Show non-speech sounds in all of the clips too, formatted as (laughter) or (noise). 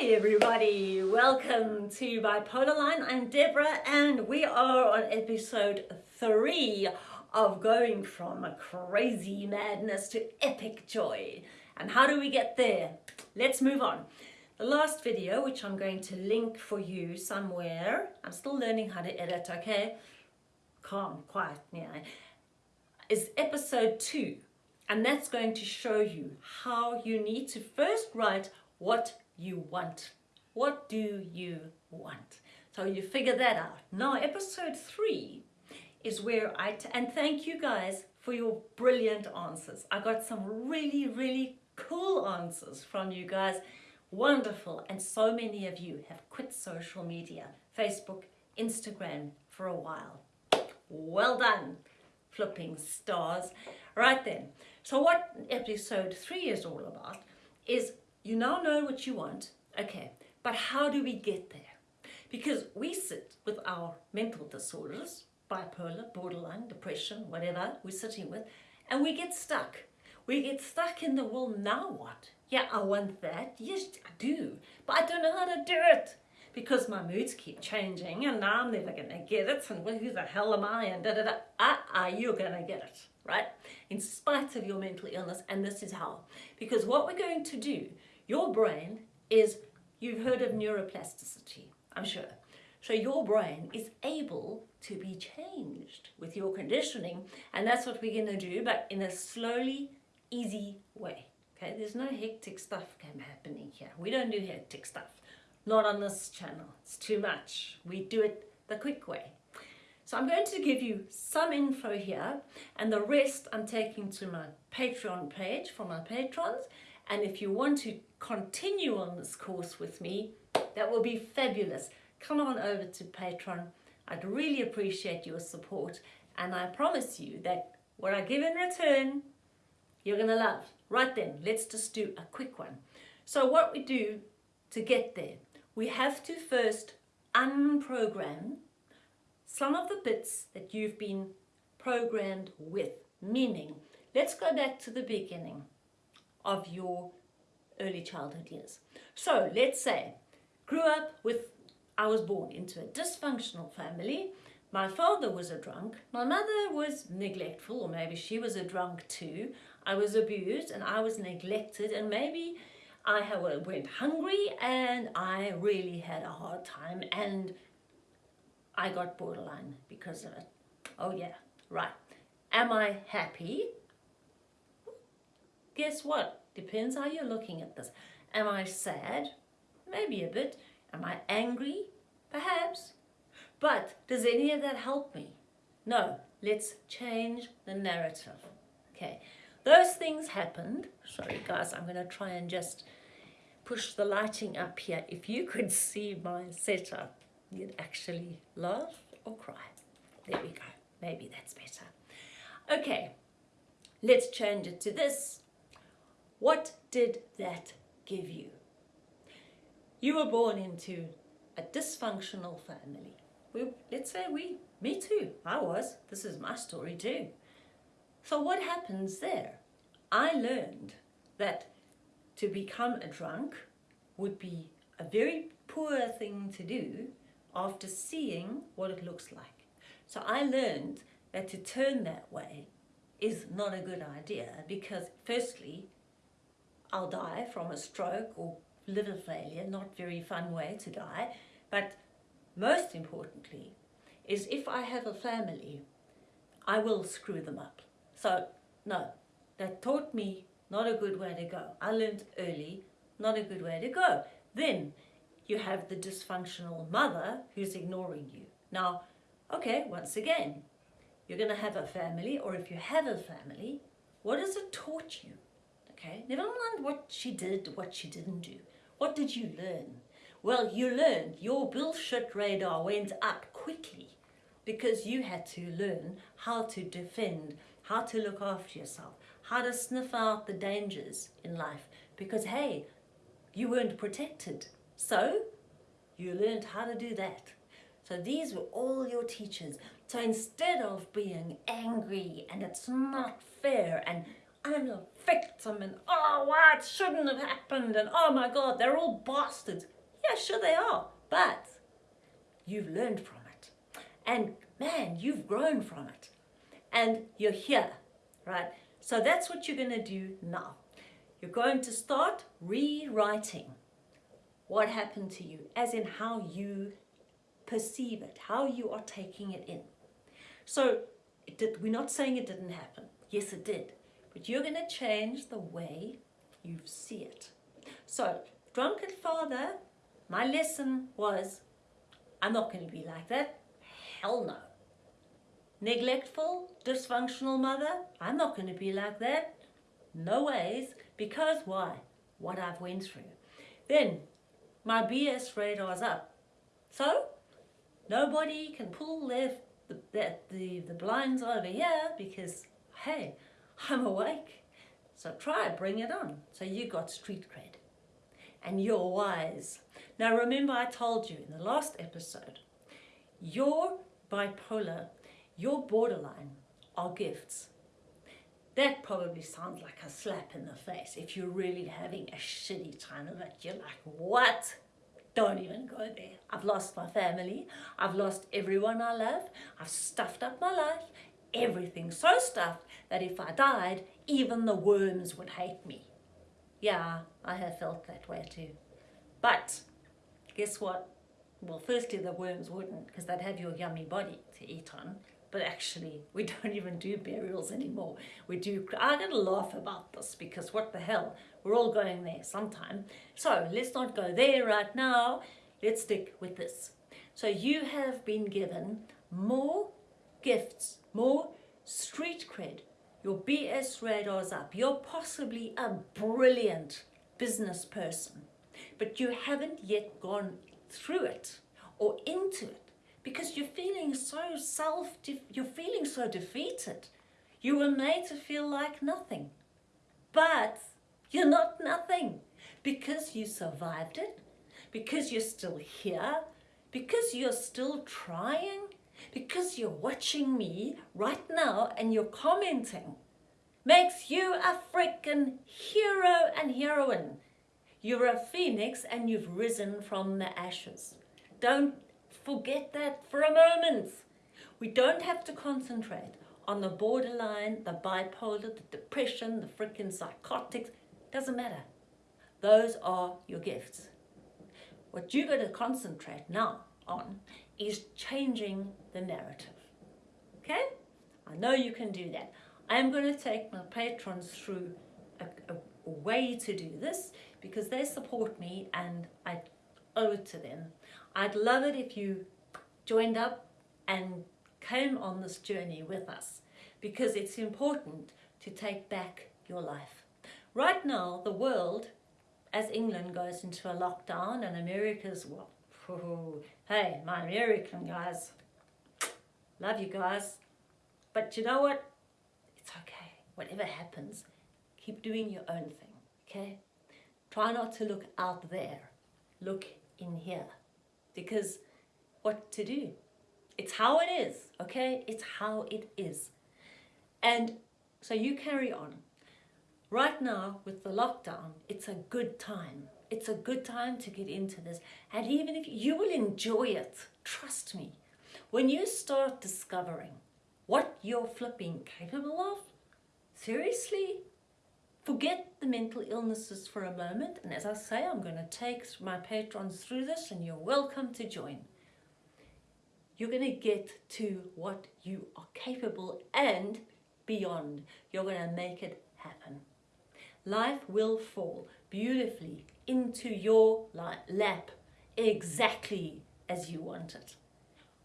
Hi everybody, welcome to Bipolar Line. I'm Deborah and we are on episode three of going from crazy madness to epic joy. And how do we get there? Let's move on. The last video, which I'm going to link for you somewhere, I'm still learning how to edit, okay? Calm, quiet, yeah, is episode two. And that's going to show you how you need to first write what you want. What do you want? So you figure that out. Now episode three is where I, and thank you guys for your brilliant answers. I got some really, really cool answers from you guys. Wonderful. And so many of you have quit social media, Facebook, Instagram for a while. Well done, flipping stars. Right then. So what episode three is all about is you now know what you want, okay, but how do we get there? Because we sit with our mental disorders, bipolar, borderline, depression, whatever we're sitting with, and we get stuck. We get stuck in the, well, now what? Yeah, I want that. Yes, I do. But I don't know how to do it because my moods keep changing and now I'm never going to get it and who the hell am I and da da da. Ah, ah, you're going to get it, right? In spite of your mental illness and this is how. Because what we're going to do your brain is, you've heard of neuroplasticity, I'm sure. So your brain is able to be changed with your conditioning and that's what we're going to do but in a slowly, easy way. Okay, there's no hectic stuff happening here. We don't do hectic stuff. Not on this channel. It's too much. We do it the quick way. So I'm going to give you some info here and the rest I'm taking to my Patreon page for my patrons and if you want to continue on this course with me, that will be fabulous. Come on over to Patreon. I'd really appreciate your support. And I promise you that what I give in return, you're going to love. Right then, let's just do a quick one. So what we do to get there, we have to first unprogram some of the bits that you've been programmed with. Meaning, let's go back to the beginning of your early childhood years. So let's say, grew up with, I was born into a dysfunctional family. My father was a drunk. My mother was neglectful, or maybe she was a drunk too. I was abused and I was neglected and maybe I uh, went hungry and I really had a hard time and I got borderline because of it. Oh yeah, right. Am I happy? guess what? Depends how you're looking at this. Am I sad? Maybe a bit. Am I angry? Perhaps. But does any of that help me? No. Let's change the narrative. Okay. Those things happened. Sorry guys, I'm going to try and just push the lighting up here. If you could see my setup, you'd actually laugh or cry. There we go. Maybe that's better. Okay, let's change it to this. What did that give you? You were born into a dysfunctional family. We, let's say we, me too, I was. This is my story too. So what happens there? I learned that to become a drunk would be a very poor thing to do after seeing what it looks like. So I learned that to turn that way is not a good idea because firstly, I'll die from a stroke or liver failure, not very fun way to die. But most importantly is if I have a family, I will screw them up. So no, that taught me not a good way to go. I learned early, not a good way to go. Then you have the dysfunctional mother who's ignoring you. Now, okay, once again, you're going to have a family, or if you have a family, what has it taught you? Okay, never mind what she did, what she didn't do. What did you learn? Well, you learned your bullshit radar went up quickly because you had to learn how to defend, how to look after yourself, how to sniff out the dangers in life because, hey, you weren't protected. So you learned how to do that. So these were all your teachers. So instead of being angry and it's not fair and I'm a victim and oh, why it shouldn't have happened and oh my God, they're all bastards. Yeah, sure they are, but you've learned from it. And man, you've grown from it. And you're here, right? So that's what you're going to do now. You're going to start rewriting what happened to you, as in how you perceive it, how you are taking it in. So did, we're not saying it didn't happen. Yes, it did. But you're going to change the way you see it. So, drunken father, my lesson was, I'm not going to be like that. Hell no. Neglectful, dysfunctional mother, I'm not going to be like that. No ways. Because why? What I've went through. Then, my BS radar's up. So, nobody can pull their the, the, the, the blinds over here because, hey, I'm awake. So try, bring it on. So you got street cred. And you're wise. Now remember I told you in the last episode, your bipolar, your borderline are gifts. That probably sounds like a slap in the face if you're really having a shitty time of it. You're like, what? Don't even go there. I've lost my family. I've lost everyone I love. I've stuffed up my life. Everything so stuffed that if I died, even the worms would hate me. Yeah, I have felt that way too. But guess what? Well, firstly, the worms wouldn't because they'd have your yummy body to eat on. But actually, we (laughs) don't even do burials anymore. We do, I'm going to laugh about this because what the hell? We're all going there sometime. So let's not go there right now. Let's stick with this. So you have been given more gifts, more street cred. Your BS radar's up. You're possibly a brilliant business person, but you haven't yet gone through it or into it because you're feeling so self, you're feeling so defeated. You were made to feel like nothing. But you're not nothing because you survived it, because you're still here, because you're still trying, because you're watching me right now and you're commenting makes you a freaking hero and heroine. You're a phoenix and you've risen from the ashes. Don't forget that for a moment. We don't have to concentrate on the borderline, the bipolar, the depression, the freaking psychotics. Doesn't matter. Those are your gifts. What you're going to concentrate now on is changing the narrative. Okay? I know you can do that. I'm going to take my patrons through a, a, a way to do this because they support me and I owe it to them. I'd love it if you joined up and came on this journey with us because it's important to take back your life. Right now, the world, as England goes into a lockdown and America's, well, (laughs) hey, my American guys, love you guys. But you know what? It's okay. Whatever happens, keep doing your own thing, okay? Try not to look out there. Look in here. Because what to do? It's how it is, okay? It's how it is. And so you carry on. Right now, with the lockdown, it's a good time. It's a good time to get into this. And even if you will enjoy it, trust me, when you start discovering what you're flipping capable of, seriously, forget the mental illnesses for a moment. And as I say, I'm going to take my patrons through this and you're welcome to join. You're going to get to what you are capable and beyond. You're going to make it happen life will fall beautifully into your lap exactly as you want it.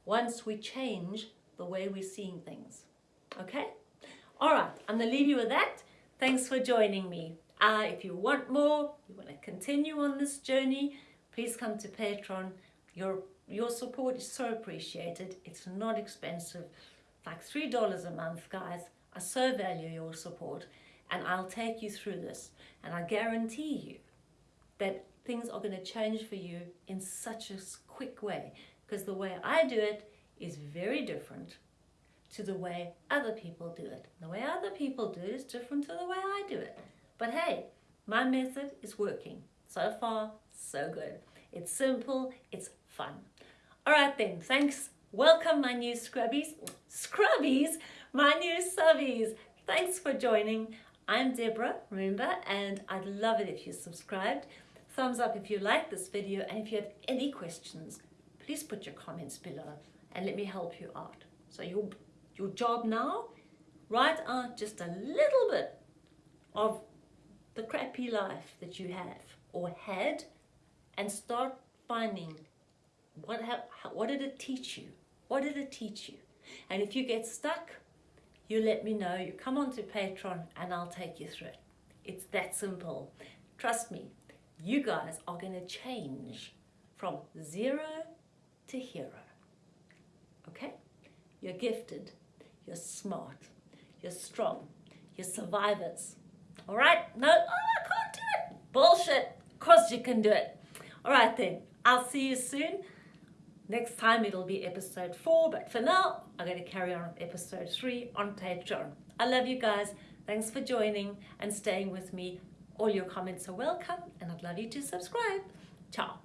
Once we change the way we're seeing things. Okay? All right, I'm going to leave you with that. Thanks for joining me. Uh, if you want more, you want to continue on this journey, please come to Patreon. Your, your support is so appreciated. It's not expensive. like $3 a month, guys. I so value your support and I'll take you through this and I guarantee you that things are going to change for you in such a quick way because the way I do it is very different to the way other people do it. The way other people do it is different to the way I do it. But hey, my method is working. So far, so good. It's simple, it's fun. All right then, thanks. Welcome my new scrubbies. Scrubbies? My new subbies. Thanks for joining. I'm Deborah, remember, and I'd love it if you subscribed. Thumbs up if you like this video, and if you have any questions, please put your comments below and let me help you out. So your, your job now, write out just a little bit of the crappy life that you have or had and start finding what, what did it teach you? What did it teach you? And if you get stuck, you let me know. You come onto Patreon and I'll take you through it. It's that simple. Trust me, you guys are going to change from zero to hero. Okay? You're gifted. You're smart. You're strong. You're survivors. All right? No, oh, I can't do it. Bullshit. Of course you can do it. All right then. I'll see you soon. Next time it'll be episode four, but for now, I'm going to carry on with episode three on Patreon. I love you guys. Thanks for joining and staying with me. All your comments are welcome, and I'd love you to subscribe. Ciao.